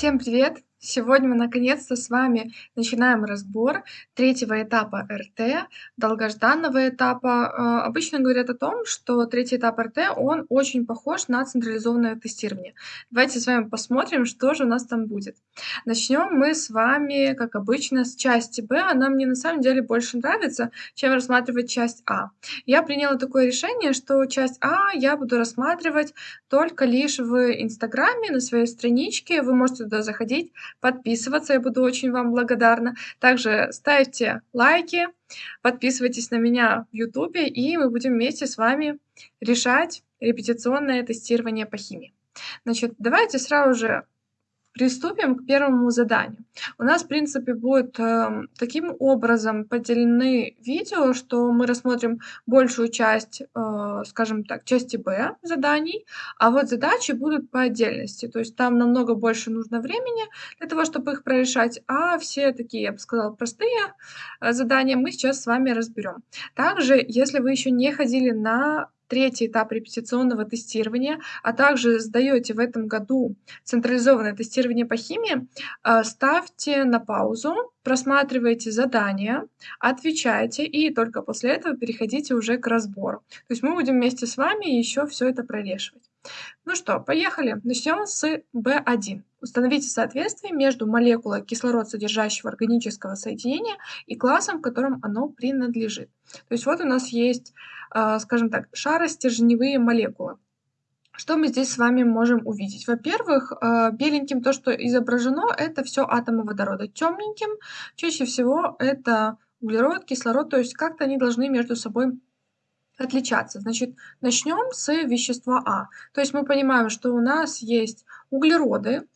Всем привет! Сегодня мы наконец-то с вами начинаем разбор третьего этапа РТ, долгожданного этапа. А, обычно говорят о том, что третий этап РТ, он очень похож на централизованное тестирование. Давайте с вами посмотрим, что же у нас там будет. Начнем мы с вами, как обычно, с части Б. Она мне на самом деле больше нравится, чем рассматривать часть А. Я приняла такое решение, что часть А я буду рассматривать только лишь в Инстаграме, на своей страничке. Вы можете туда заходить, подписываться, я буду очень вам благодарна. Также ставьте лайки, подписывайтесь на меня в Ютубе, и мы будем вместе с вами решать репетиционное тестирование по химии. Значит, давайте сразу же Приступим к первому заданию. У нас, в принципе, будет э, таким образом поделены видео, что мы рассмотрим большую часть, э, скажем так, части Б заданий, а вот задачи будут по отдельности. То есть там намного больше нужно времени для того, чтобы их прорешать, а все такие, я бы сказала, простые э, задания мы сейчас с вами разберем. Также, если вы еще не ходили на третий этап репетиционного тестирования, а также сдаете в этом году централизованное тестирование по химии, а, ставьте на паузу, просматривайте задания, отвечайте и только после этого переходите уже к разбору. То есть мы будем вместе с вами еще все это прорешивать. Ну что, поехали. Начнем с B1. Установите соответствие между молекулой кислород содержащего органического соединения и классом, которым оно принадлежит. То есть вот у нас есть а, скажем так, шаростержневые молекулы. Что мы здесь с вами можем увидеть? Во-первых, а, беленьким то, что изображено, это все атомы водорода. Темненьким чаще всего это углерод, кислород, то есть как-то они должны между собой отличаться. Значит, начнем с вещества А. То есть мы понимаем, что у нас есть углероды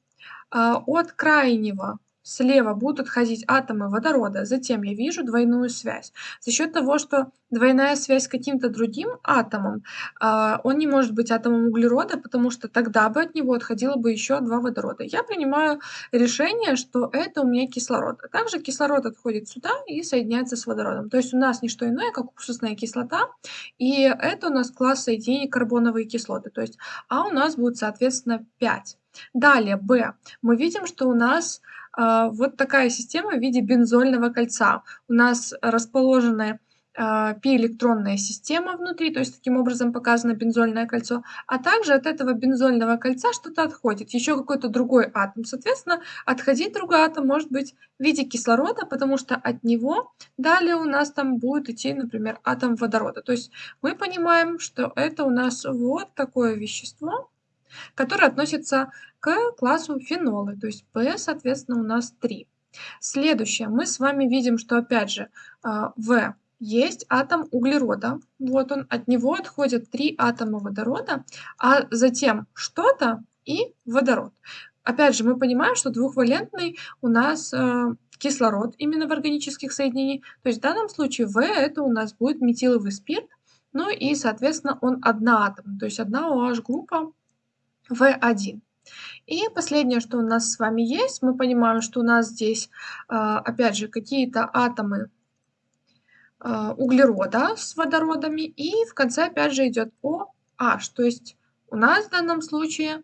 а, от крайнего слева будут отходить атомы водорода, затем я вижу двойную связь. За счет того, что двойная связь с каким-то другим атомом, а, он не может быть атомом углерода, потому что тогда бы от него отходило бы еще два водорода. Я принимаю решение, что это у меня кислород. А также кислород отходит сюда и соединяется с водородом. То есть у нас не что иное, как уксусная кислота, и это у нас класс соединений карбоновые кислоты. То есть А у нас будет, соответственно, 5. Далее, Б. Мы видим, что у нас вот такая система в виде бензольного кольца. У нас расположены а, пи-электронная система внутри, то есть таким образом показано бензольное кольцо, а также от этого бензольного кольца что-то отходит, еще какой-то другой атом. Соответственно, отходить другой атом может быть в виде кислорода, потому что от него далее у нас там будет идти, например, атом водорода. То есть мы понимаем, что это у нас вот такое вещество, которое относится к классу фенолы, то есть P, соответственно, у нас 3. Следующее, мы с вами видим, что опять же а, в есть атом углерода, вот он, от него отходят три атома водорода, а затем что-то и водород. Опять же, мы понимаем, что двухвалентный у нас э, кислород именно в органических соединениях, то есть в данном случае В это у нас будет метиловый спирт, ну и, соответственно, он одноатомный, то есть одна OH-группа В1. И последнее, что у нас с вами есть, мы понимаем, что у нас здесь, а, опять же, какие-то атомы а, углерода с водородами, и в конце, опять же, идет OH, то есть у нас в данном случае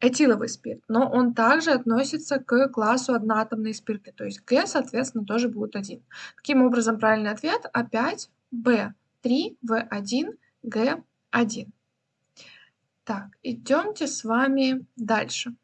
этиловый спирт, но он также относится к классу одноатомные спирты, то есть Г, соответственно, тоже будет 1. Каким образом правильный ответ? Опять B3, В1, Г1. Так, идемте с вами дальше.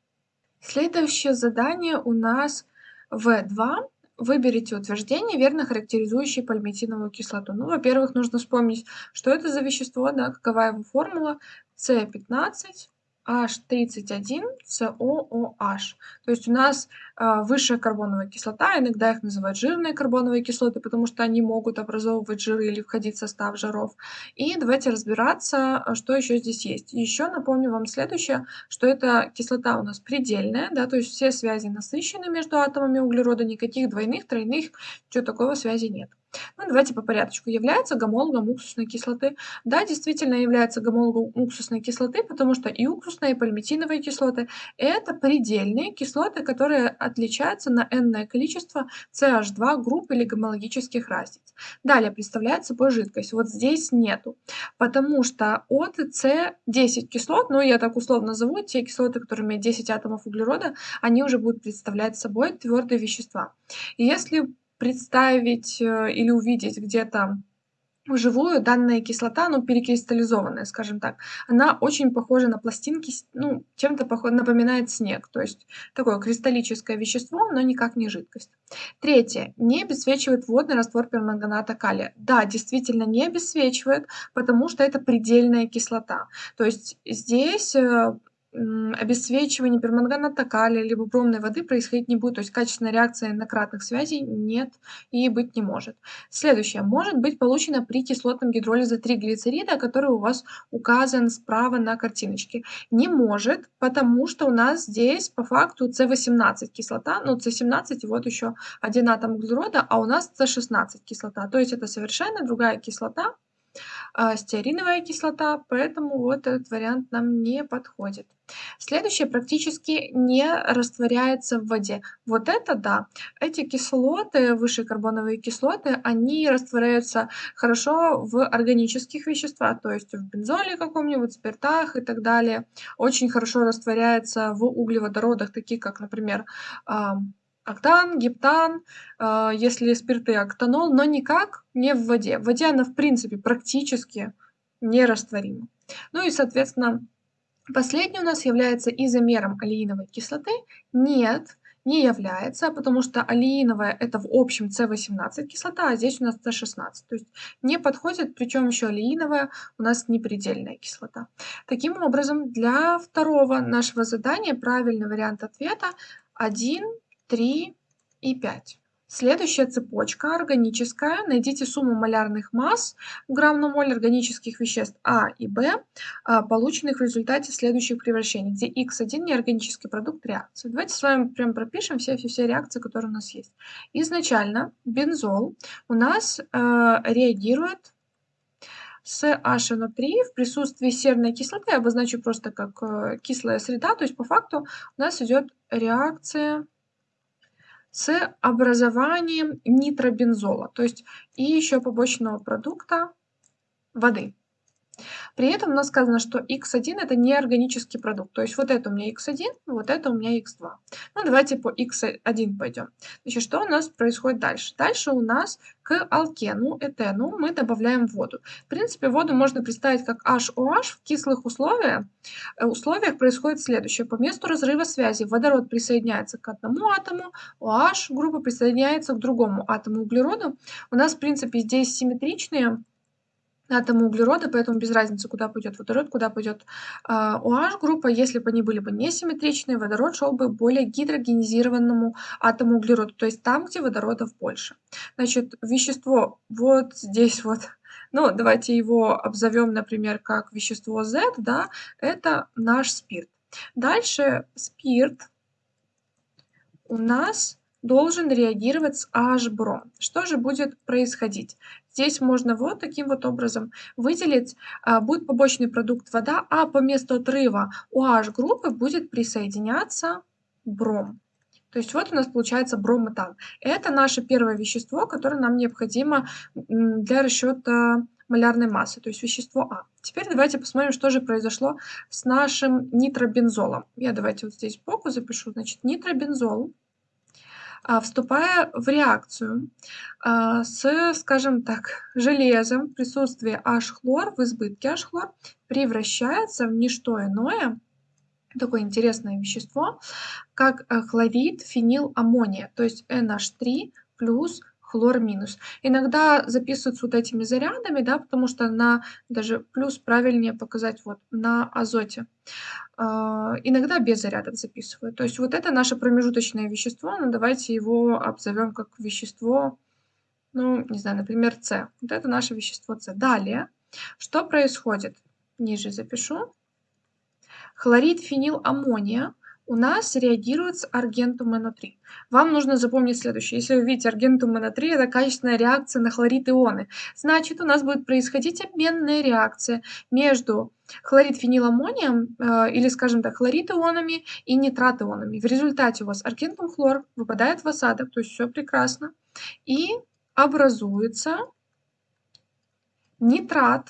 Следующее задание у нас В2. Выберите утверждение, верно характеризующее пальмитиновую кислоту. Ну, во-первых, нужно вспомнить, что это за вещество, да, какова его формула. С15 H31COOH. То есть у нас высшая карбоновая кислота, иногда их называют жирные карбоновые кислоты, потому что они могут образовывать жиры или входить в состав жиров. И давайте разбираться, а, что еще здесь есть. Еще напомню вам следующее, что эта кислота у нас предельная, да, то есть все связи насыщены между атомами углерода, никаких двойных, тройных, ничего такого связи нет. Ну, давайте по порядочку. Является гомологом уксусной кислоты? Да, действительно является гомологом уксусной кислоты, потому что и уксусная, и пальмитиновые кислоты – это предельные кислоты, которые отличаются на n количество CH2 групп или гомологических разниц. Далее представляет собой жидкость. Вот здесь нету, потому что от С10 кислот, ну я так условно назову, те кислоты, которые имеют 10 атомов углерода, они уже будут представлять собой твердые вещества. И если представить э, или увидеть где-то вживую данная кислота, ну, перекристаллизованная, скажем так, она очень похожа на пластинки, ну, чем-то напоминает снег, то есть такое кристаллическое вещество, но никак не жидкость. Третье. Не обесцвечивает водный раствор перманганата калия. Да, действительно не обесцвечивает, потому что это предельная кислота. То есть здесь э, обесцвечивание перманганата калия либо бромной воды происходить не будет, то есть качественной реакции на кратных связей нет и быть не может. Следующее. Может быть получено при кислотном гидролизе триглицерида, который у вас указан справа на картиночке. Не может, потому что у нас здесь по факту С18 кислота, ну С17 вот еще один атом углерода, а у нас С16 кислота. То есть это совершенно другая кислота, а, стеариновая кислота, поэтому вот этот вариант нам не подходит. Следующее практически не растворяется в воде. Вот это да. Эти кислоты, высшие карбоновые кислоты, они растворяются хорошо в органических веществах, то есть в бензоле каком-нибудь, спиртах и так далее. Очень хорошо растворяется в углеводородах, таких как, например, октан, гептан, э, если спирты октанол, но никак не в воде. В воде она в принципе практически нерастворима. Ну и, соответственно, последний у нас является изомером алииновой кислоты. Нет, не является, потому что алииновая это в общем С18 кислота, а здесь у нас С16. То есть не подходит, причем еще алииновая у нас непредельная кислота. Таким образом, для второго нашего задания правильный вариант ответа 1 3 и 5. Следующая цепочка органическая. Найдите сумму малярных масс в грамм на моль органических веществ А и Б, а, полученных в результате следующих превращений, где Х1 неорганический продукт реакции. Давайте с вами прям пропишем все, все, все реакции, которые у нас есть. Изначально бензол у нас э, реагирует с HNO3 в присутствии серной кислоты, я обозначу просто как э, кислая среда, то есть по факту у нас идет реакция с образованием нитробензола, то есть и еще побочного продукта воды. При этом у нас сказано, что x1 это неорганический продукт. То есть вот это у меня x1, вот это у меня x2. Ну, давайте по x1 пойдем. Значит, что у нас происходит дальше? Дальше у нас к алкену, этену мы добавляем воду. В принципе, воду можно представить как HOH. В кислых условиях, э, условиях происходит следующее. По месту разрыва связи водород присоединяется к одному атому, OH группа присоединяется к другому атому углерода. У нас, в принципе, здесь симметричные атомы углерода, поэтому без разницы, куда пойдет водород, куда пойдет а, OH-группа. Если бы они были бы несимметричные, водород шел бы более гидрогенизированному атому углерода, то есть там, где водородов больше. Значит, вещество вот здесь вот, ну, давайте его обзовем, например, как вещество Z, да, это наш спирт. Дальше спирт у нас должен реагировать с H-бром. Что же будет происходить? Здесь можно вот таким вот образом выделить, а, будет побочный продукт вода, а по месту отрыва у H-группы будет присоединяться бром. То есть вот у нас получается брометан. Это наше первое вещество, которое нам необходимо для расчета малярной массы, то есть вещество А. Теперь давайте посмотрим, что же произошло с нашим нитробензолом. Я давайте вот здесь сбоку запишу, значит, нитробензол вступая в реакцию а, с, скажем так, железом, присутствие H-хлор, в избытке H-хлор, превращается в ничто иное, такое интересное вещество, как э, хлорид фениламмония, то есть NH3 плюс хлор минус. Иногда записываются вот этими зарядами, да, потому что на даже плюс правильнее показать вот на азоте. А, иногда без зарядов записывают. То есть вот это наше промежуточное вещество, но давайте его обзовем как вещество, ну, не знаю, например, С. Вот это наше вещество С. Далее, что происходит? Ниже запишу. Хлорид фениламмония у нас реагирует с аргентум НО3. Вам нужно запомнить следующее. Если вы видите аргентум НО3, это качественная реакция на хлорид ионы. Значит, у нас будет происходить обменная реакция между хлорид фениламонием э, или, скажем так, хлорид ионами и нитрат ионами. В результате у вас аргентум хлор выпадает в осадок, то есть все прекрасно, и образуется нитрат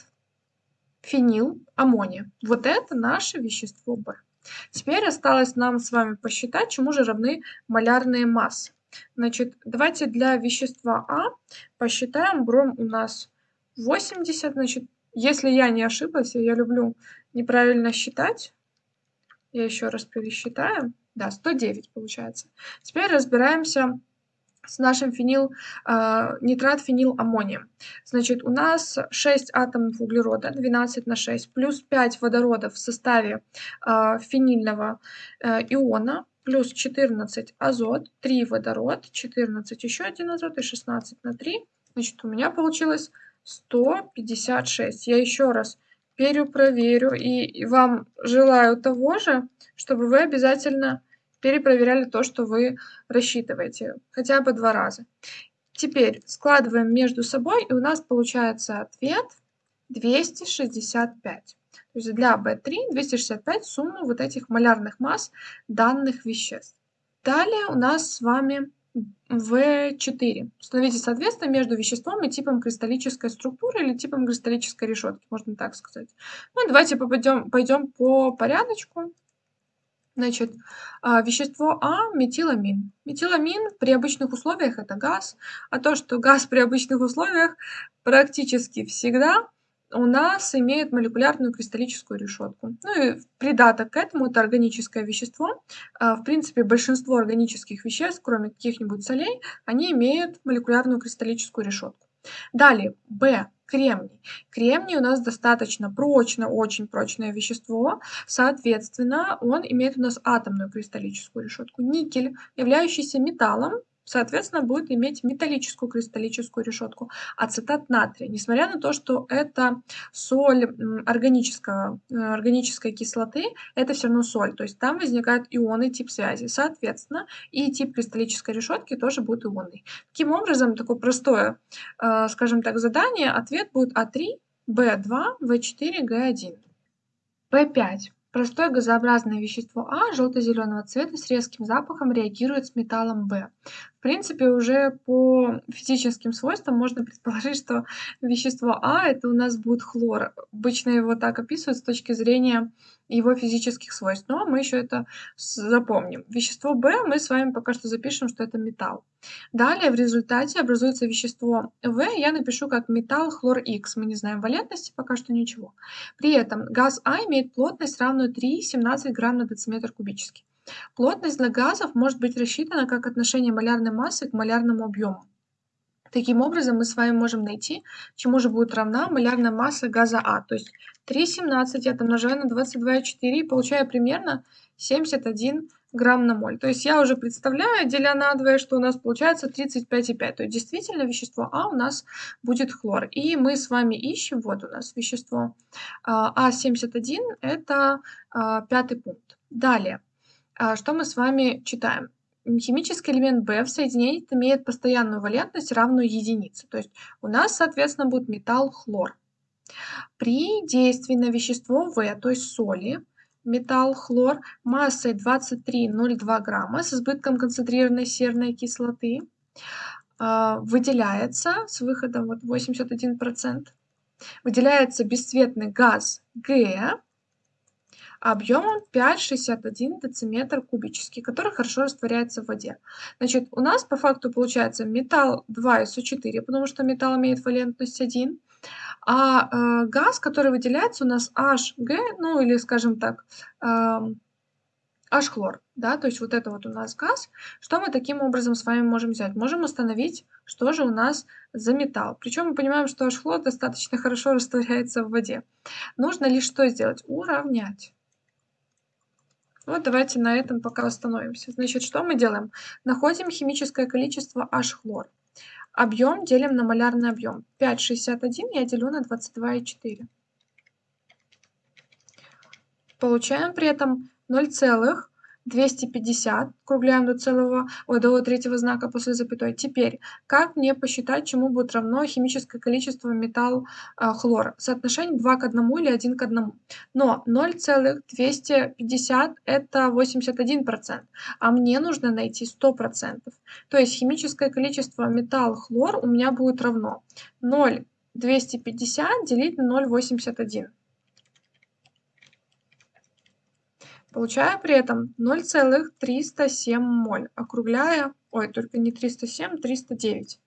фенил аммония. Вот это наше вещество В. Теперь осталось нам с вами посчитать, чему же равны малярные массы. Значит, давайте для вещества А посчитаем. Бром у нас 80. Значит, если я не ошиблась, я люблю неправильно считать. Я еще раз пересчитаю. Да, 109 получается. Теперь разбираемся с нашим фенил, э, нитрат фенил аммонием. Значит, у нас 6 атомов углерода, 12 на 6, плюс 5 водородов в составе э, фенильного э, иона, плюс 14 азот, 3 водород, 14 еще один азот и 16 на 3. Значит, у меня получилось 156. Я еще раз перепроверю и вам желаю того же, чтобы вы обязательно перепроверяли то, что вы рассчитываете, хотя бы два раза. Теперь складываем между собой, и у нас получается ответ 265. То есть для B3 265 сумму вот этих малярных масс данных веществ. Далее у нас с вами В4. Установите соответствие между веществом и типом кристаллической структуры или типом кристаллической решетки, можно так сказать. Ну, давайте пойдем, пойдем по порядочку. Значит, а, вещество А – метиламин. Метиламин при обычных условиях – это газ, а то, что газ при обычных условиях практически всегда у нас имеет молекулярную кристаллическую решетку. Ну и придаток к этому – это органическое вещество. А, в принципе, большинство органических веществ, кроме каких-нибудь солей, они имеют молекулярную кристаллическую решетку. Далее, В кремний. Кремний у нас достаточно прочно, очень прочное вещество, соответственно, он имеет у нас атомную кристаллическую решетку. Никель, являющийся металлом, соответственно, будет иметь металлическую кристаллическую решетку. Ацетат натрия, несмотря на то, что это соль органического, э, органической кислоты, это все равно соль, то есть там возникают ионы тип связи. Соответственно, и тип кристаллической решетки тоже будет ионный. Таким образом, такое простое, э, скажем так, задание, ответ будет А3, В2, В4, Г1. П5. Простое газообразное вещество А желто-зеленого цвета с резким запахом реагирует с металлом В. В принципе, уже по физическим свойствам можно предположить, что вещество А это у нас будет хлор. Обычно его так описывают с точки зрения его физических свойств, но мы еще это запомним. Вещество В мы с вами пока что запишем, что это металл. Далее в результате образуется вещество В, я напишу как металл хлор Х. Мы не знаем валентности, пока что ничего. При этом газ А имеет плотность равную 3,17 грамм на дециметр кубический. Плотность для газов может быть рассчитана как отношение малярной массы к малярному объему. Таким образом, мы с вами можем найти, чему же будет равна малярная масса газа А. То есть 3,17 я умножаю на 22,4 и получаю примерно 71 грамм на моль. То есть я уже представляю, деля на 2, что у нас получается 35,5. То есть действительно вещество А у нас будет хлор. И мы с вами ищем, вот у нас вещество А71, это а, пятый пункт. Далее, а, что мы с вами читаем? Химический элемент B в соединении имеет постоянную валентность, равную единице. То есть у нас, соответственно, будет металл хлор. При действии на вещество В, то есть соли, металл хлор массой 23,02 грамма с избытком концентрированной серной кислоты а, выделяется с выходом вот 81%. Выделяется бесцветный газ Г, объемом 5,61 дециметр кубический, который хорошо растворяется в воде. Значит, у нас по факту получается металл 2SO4, потому что металл имеет валентность 1, а э, газ, который выделяется у нас HG, ну или скажем так, э, H-хлор, да, то есть вот это вот у нас газ. Что мы таким образом с вами можем взять? Можем установить, что же у нас за металл. Причем мы понимаем, что H-хлор достаточно хорошо растворяется в воде. Нужно лишь что сделать? Уравнять. Вот давайте на этом пока остановимся. Значит, что мы делаем? Находим химическое количество H-хлор. Объем делим на малярный объем. 5,61 я делю на 22,4. Получаем при этом 0,8 250, округляем до целого, ой, до третьего знака после запятой. Теперь, как мне посчитать, чему будет равно химическое количество металл а, хлор? Соотношение 2 к 1 или 1 к 1. Но 0,250 это 81%, а мне нужно найти 100%. То есть химическое количество металл хлор у меня будет равно 0,250 делить на 0,81. Получаю при этом 0,307 моль, округляя, ой, только не 307, 309,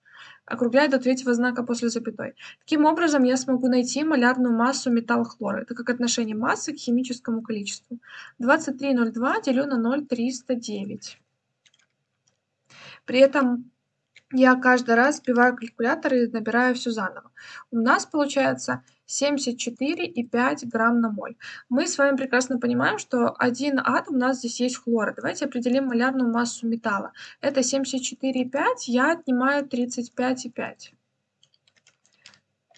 округляя до третьего знака после запятой. Таким образом, я смогу найти малярную массу металла хлора. Это как отношение массы к химическому количеству. 23,02 делю на 0,309. При этом я каждый раз сбиваю калькулятор и набираю все заново. У нас получается 74,5 грамм на моль. Мы с вами прекрасно понимаем, что один атом у нас здесь есть хлора. Давайте определим малярную массу металла. Это 74,5, я отнимаю 35,5.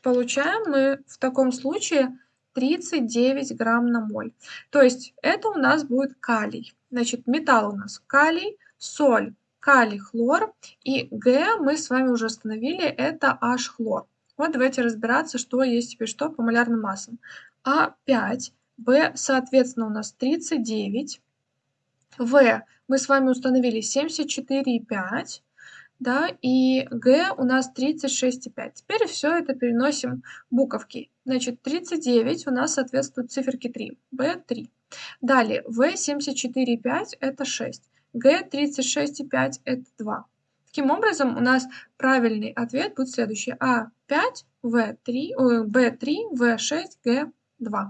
Получаем мы в таком случае 39 грамм на моль. То есть это у нас будет калий. Значит, металл у нас калий, соль, калий, хлор. И Г мы с вами уже установили, это H-хлор. Вот давайте разбираться, что есть теперь что по малярным массам. А5, Б, соответственно, у нас 39. В мы с вами установили 74,5. Да, и Г у нас 36,5. Теперь все это переносим буковки. Значит, 39 у нас соответствует циферке 3, Б 3. Далее, В 74,5 это 6, Г 36,5 это 2. Таким образом, у нас правильный ответ будет следующий. А5, В3, Б3, В6, Г2.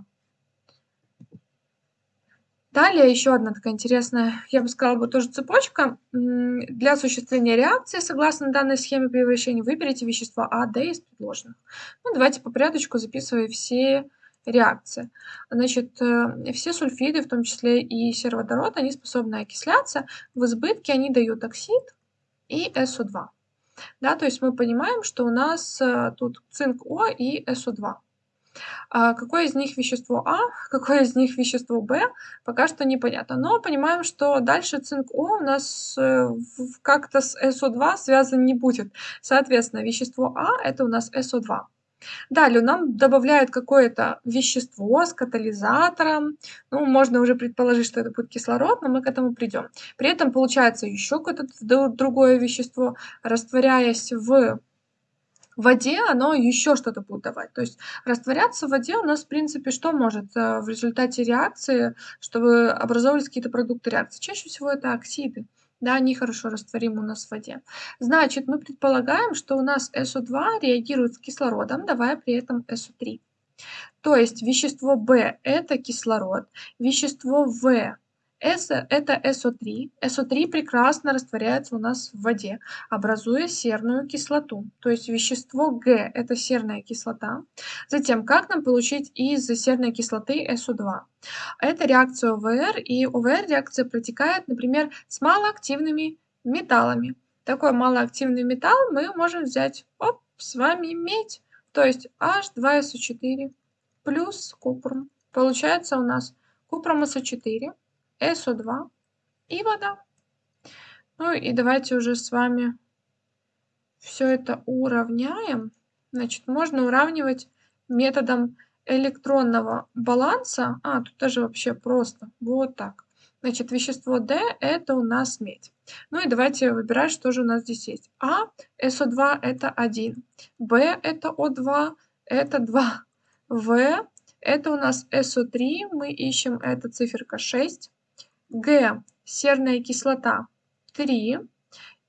Далее еще одна такая интересная, я бы сказала, бы тоже цепочка. Для осуществления реакции, согласно данной схеме превращения, выберите вещества А, Д из предложенных. Ну, давайте по порядочку записываем все реакции. Значит, э, все сульфиды, в том числе и сероводород, они способны окисляться. В избытке они дают оксид, и СО2. Да, то есть мы понимаем, что у нас э, тут цинк О и СО2. А какое из них вещество А, какое из них вещество Б, пока что непонятно. Но понимаем, что дальше цинк О у нас э, как-то с СО2 связан не будет. Соответственно, вещество А это у нас СО2. Далее нам добавляют какое-то вещество с катализатором. Ну, можно уже предположить, что это будет кислород, но мы к этому придем. При этом получается еще какое-то другое вещество, растворяясь в воде, оно еще что-то будет давать. То есть растворяться в воде у нас, в принципе, что может э, в результате реакции, чтобы образовывались какие-то продукты реакции? Чаще всего это оксиды да, они хорошо растворимы у нас в воде. Значит, мы предполагаем, что у нас СО2 реагирует с кислородом, давая при этом СО3. То есть вещество В – это кислород, вещество В S – это СО3. СО3 прекрасно растворяется у нас в воде, образуя серную кислоту. То есть вещество Г – это серная кислота. Затем, как нам получить из серной кислоты СО2? Это реакция ОВР, и ОВР реакция протекает, например, с малоактивными металлами. Такой малоактивный металл мы можем взять, оп, с вами медь, то есть H2SO4 плюс купрум. Получается у нас купрум СО4 СО2 и вода. Ну и давайте уже с вами все это уравняем. Значит, можно уравнивать методом электронного баланса. А, тут даже вообще просто. Вот так. Значит, вещество D это у нас медь. Ну и давайте выбирать, что же у нас здесь есть. А, СО2 это 1. Б это О2, это 2. В это у нас СО3, мы ищем, это циферка 6. Г – серная кислота 3.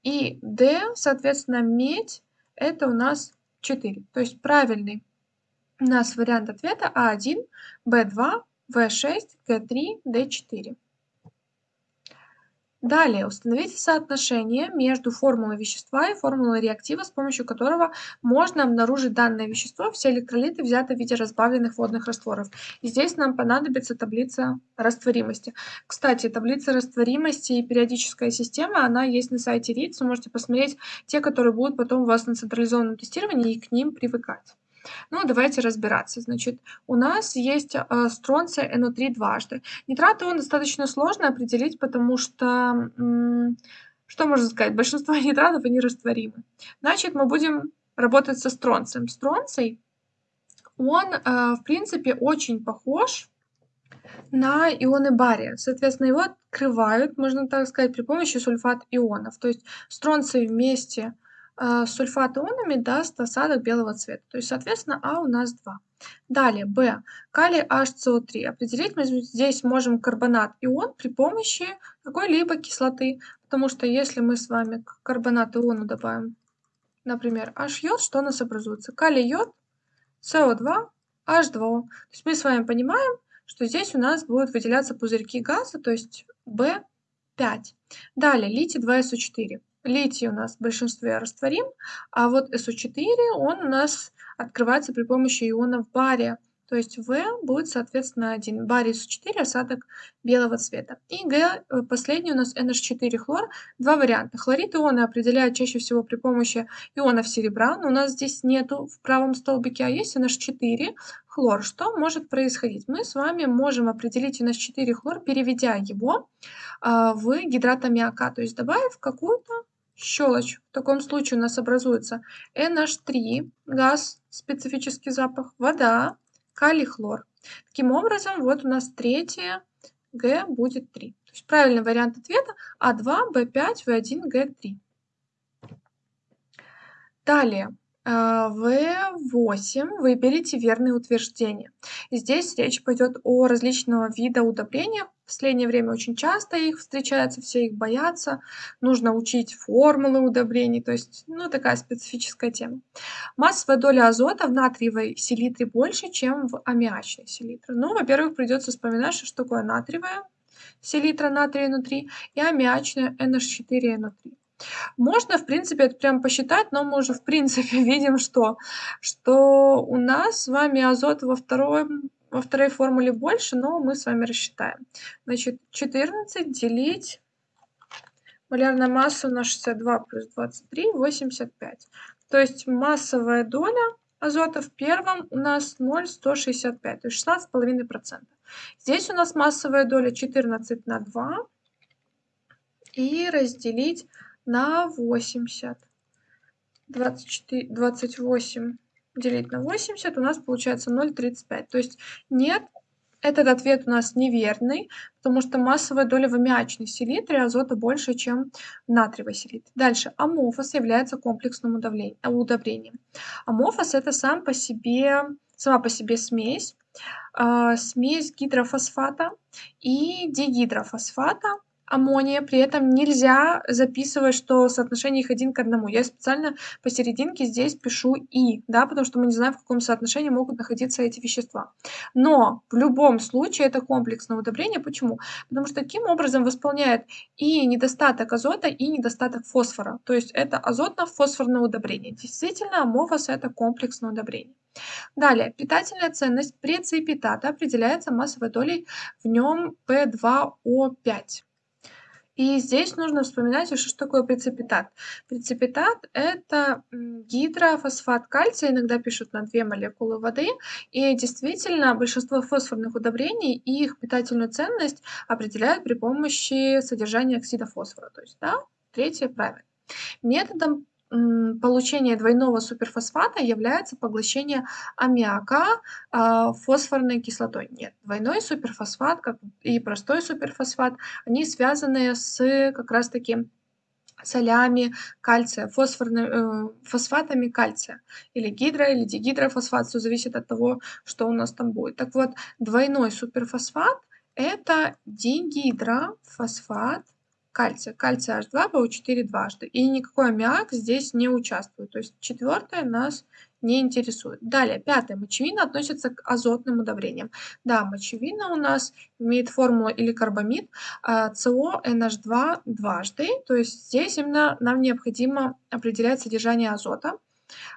И Д, соответственно, медь – это у нас 4. То есть правильный у нас вариант ответа А1, Б2, В6, Г3, Д4. Далее установите соотношение между формулой вещества и формулой реактива, с помощью которого можно обнаружить данное вещество, все электролиты взяты в виде разбавленных водных растворов. И здесь нам понадобится таблица растворимости. Кстати, таблица растворимости и периодическая система, она есть на сайте РИЦ. Вы можете посмотреть те, которые будут потом у вас на централизованном тестировании и к ним привыкать. Ну, давайте разбираться. Значит, у нас есть э, стронций NO3 дважды. Нитраты он достаточно сложно определить, потому что, что можно сказать, большинство нитратов, они растворимы. Значит, мы будем работать со стронцием. Стронций, он, э, в принципе, очень похож на ионы бария. Соответственно, его открывают, можно так сказать, при помощи сульфат ионов. То есть стронций вместе с сульфат ионами даст осадок белого цвета. То есть, соответственно, А у нас 2. Далее, Б. Калий HCO3. Определить мы здесь можем карбонат ион при помощи какой-либо кислоты. Потому что если мы с вами к карбонату иону добавим, например, H-йод, что у нас образуется? Калий йод, СО2, H2. То есть мы с вами понимаем, что здесь у нас будут выделяться пузырьки газа, то есть B5. Далее литий 2СО4. Литий у нас в большинстве растворим, а вот СО4 он у нас открывается при помощи ионов бария. То есть В будет, соответственно, 1. Барий С4, осадок белого цвета. И Г, э, последний у нас NH4 хлор. Два варианта. Хлорид ионы определяют чаще всего при помощи ионов серебра, но у нас здесь нету в правом столбике, а есть NH4 хлор. Что может происходить? Мы с вами можем определить NH4 хлор, переведя его э, в гидрат аммиака, то есть добавив какую-то щелочь. В таком случае у нас образуется NH3, газ, специфический запах, вода, калий, хлор. Таким образом, вот у нас третье Г будет 3. То есть правильный вариант ответа А2, Б5, В1, Г3. Далее. А, В8 выберите верные утверждения. здесь речь пойдет о различного вида удобрениях. В последнее время очень часто их встречается, все их боятся. Нужно учить формулы удобрений, то есть, ну, такая специфическая тема. Массовая доля азота в натриевой селитре больше, чем в аммиачной селитре. Ну, во-первых, придется вспоминать, что такое натриевая селитра натрия внутри и аммиачная NH4NO3. Можно, в принципе, это прям посчитать, но мы уже, в принципе, видим, что, что у нас с вами азот во, втором, во второй формуле больше, но мы с вами рассчитаем. Значит, 14 делить малярная масса на 62 плюс 23, 85. То есть массовая доля азота в первом у нас 0,165, то есть 16,5%. Здесь у нас массовая доля 14 на 2 и разделить на 80. 24, 28 делить на 80 у нас получается 0,35. То есть нет, этот ответ у нас неверный, потому что массовая доля в аммиачной селитре азота больше, чем в натриевой селитре. Дальше. Амофос является комплексным удобрением. Амофос это сам по себе, сама по себе смесь, э, смесь гидрофосфата и дигидрофосфата аммония, при этом нельзя записывать, что соотношение их один к одному. Я специально посерединке здесь пишу «и», да, потому что мы не знаем, в каком соотношении могут находиться эти вещества. Но в любом случае это комплексное удобрение. Почему? Потому что таким образом восполняет и недостаток азота, и недостаток фосфора. То есть это азотно-фосфорное удобрение. Действительно, амофос – это комплексное удобрение. Далее, питательная ценность преципитата определяется массовой долей в нем P2O5. И здесь нужно вспоминать еще, что такое преципитат. Преципитат – это гидрофосфат кальция, иногда пишут на две молекулы воды. И действительно, большинство фосфорных удобрений и их питательную ценность определяют при помощи содержания оксида фосфора. То есть, да, третье правило. Методом получения двойного суперфосфата является поглощение аммиака э, фосфорной кислотой. Нет, двойной суперфосфат как и простой суперфосфат, они связаны с как раз-таки солями кальция, фосфорными, э, фосфатами кальция. Или гидро, или дигидрофосфат, все зависит от того, что у нас там будет. Так вот, двойной суперфосфат – это дигидрофосфат кальция. Кальций H2, ПО4 дважды. И никакой аммиак здесь не участвует. То есть четвертое нас не интересует. Далее, пятое. Мочевина относится к азотным удобрениям. Да, мочевина у нас имеет формулу или карбамид CONH2 дважды. То есть здесь именно нам необходимо определять содержание азота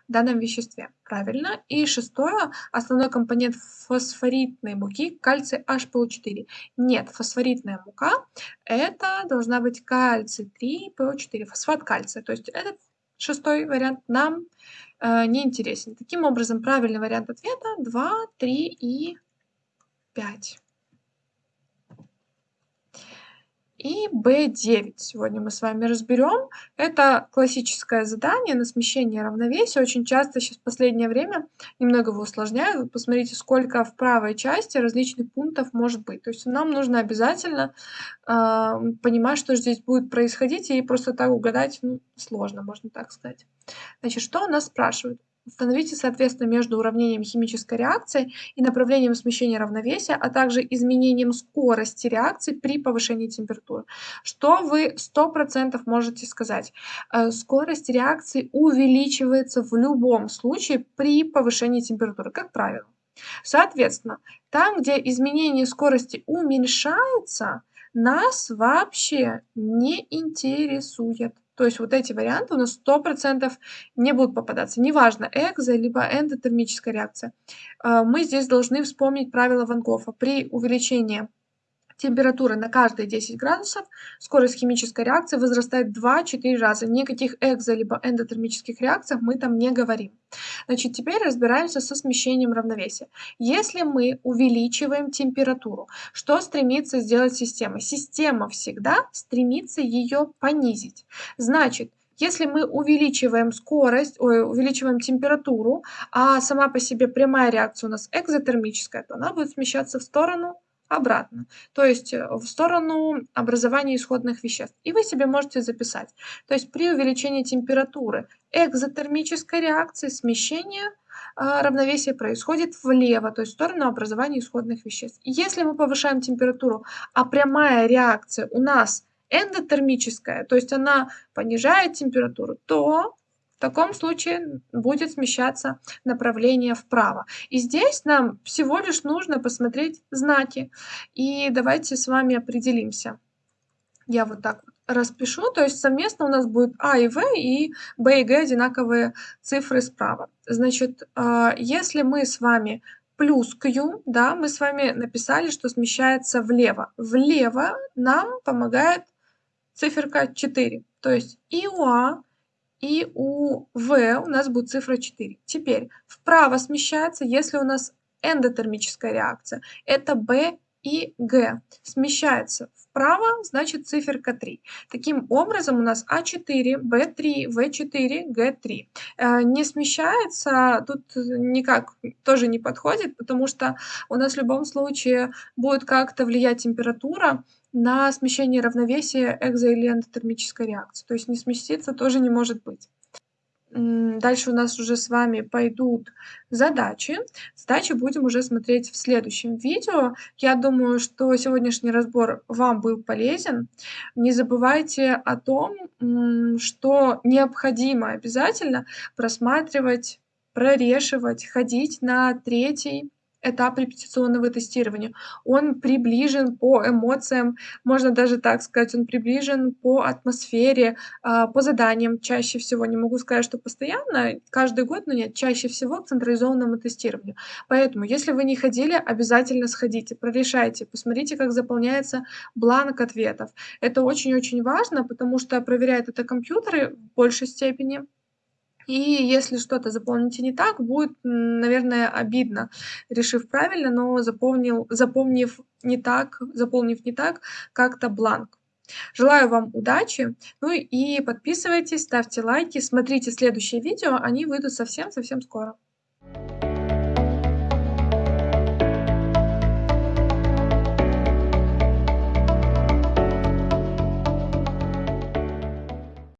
в данном веществе. Правильно. И шестое. Основной компонент фосфоритной муки – кальций HPO4. Нет, фосфоритная мука – это должна быть кальций 3 PO4, фосфат кальция. То есть это шестой вариант, нам э, не интересен. Таким образом, правильный вариант ответа 2, 3 и 5. И B9 сегодня мы с вами разберем. Это классическое задание на смещение равновесия. Очень часто сейчас в последнее время немного его усложняют. посмотрите, сколько в правой части различных пунктов может быть. То есть нам нужно обязательно э, понимать, что здесь будет происходить, и просто так угадать ну, сложно, можно так сказать. Значит, что у нас спрашивают? Установите соответственно между уравнением химической реакции и направлением смещения равновесия, а также изменением скорости реакции при повышении температуры. Что вы 100% можете сказать? Э, скорость реакции увеличивается в любом случае при повышении температуры, как правило. Соответственно, там, где изменение скорости уменьшается, нас вообще не интересует. То есть вот эти варианты у нас 100% не будут попадаться. Неважно, экзо либо эндотермическая реакция. А, мы здесь должны вспомнить правило Ван Гофа. При увеличении температура на каждые 10 градусов, скорость химической реакции возрастает 2-4 раза. Никаких экзо- либо эндотермических реакций мы там не говорим. Значит, теперь разбираемся со смещением равновесия. Если мы увеличиваем температуру, что стремится сделать система? Система всегда стремится ее понизить. Значит, если мы увеличиваем скорость, ой, увеличиваем температуру, а сама по себе прямая реакция у нас экзотермическая, то она будет смещаться в сторону обратно, то есть э, в сторону образования исходных веществ. И вы себе можете записать. То есть при увеличении температуры экзотермической реакции смещение а, равновесие происходит влево, то есть в сторону образования исходных веществ. Если мы повышаем температуру, а прямая реакция у нас эндотермическая, то есть она понижает температуру, то в таком случае будет смещаться направление вправо. И здесь нам всего лишь нужно посмотреть знаки. И давайте с вами определимся. Я вот так распишу, то есть совместно у нас будет А и В, и Б и Г одинаковые цифры справа. Значит, а, если мы с вами плюс Q, да, мы с вами написали, что смещается влево. Влево нам помогает циферка 4. То есть и у А, и у В у нас будет цифра 4. Теперь вправо смещается, если у нас эндотермическая реакция. Это B и Г. Смещается вправо, значит циферка 3. Таким образом у нас А4, Б3, В4, Г3. Э, не смещается, тут никак тоже не подходит, потому что у нас в любом случае будет как-то влиять температура, на смещение равновесия экзо- или реакции. То есть не сместиться тоже не может быть. Дальше у нас уже с вами пойдут задачи. Задачи будем уже смотреть в следующем видео. Я думаю, что сегодняшний разбор вам был полезен. Не забывайте о том, что необходимо обязательно просматривать, прорешивать, ходить на третий этап репетиционного тестирования. Он приближен по эмоциям, можно даже так сказать, он приближен по атмосфере, а, по заданиям чаще всего. Не могу сказать, что постоянно, каждый год, но нет, чаще всего к централизованному тестированию. Поэтому, если вы не ходили, обязательно сходите, прорешайте, посмотрите, как заполняется бланк ответов. Это очень-очень важно, потому что проверяют это компьютеры в большей степени. И если что-то заполните не так, будет, наверное, обидно, решив правильно, но заполнил, запомнив не так, заполнив не так, как-то бланк. Желаю вам удачи, ну и подписывайтесь, ставьте лайки, смотрите следующие видео, они выйдут совсем-совсем скоро.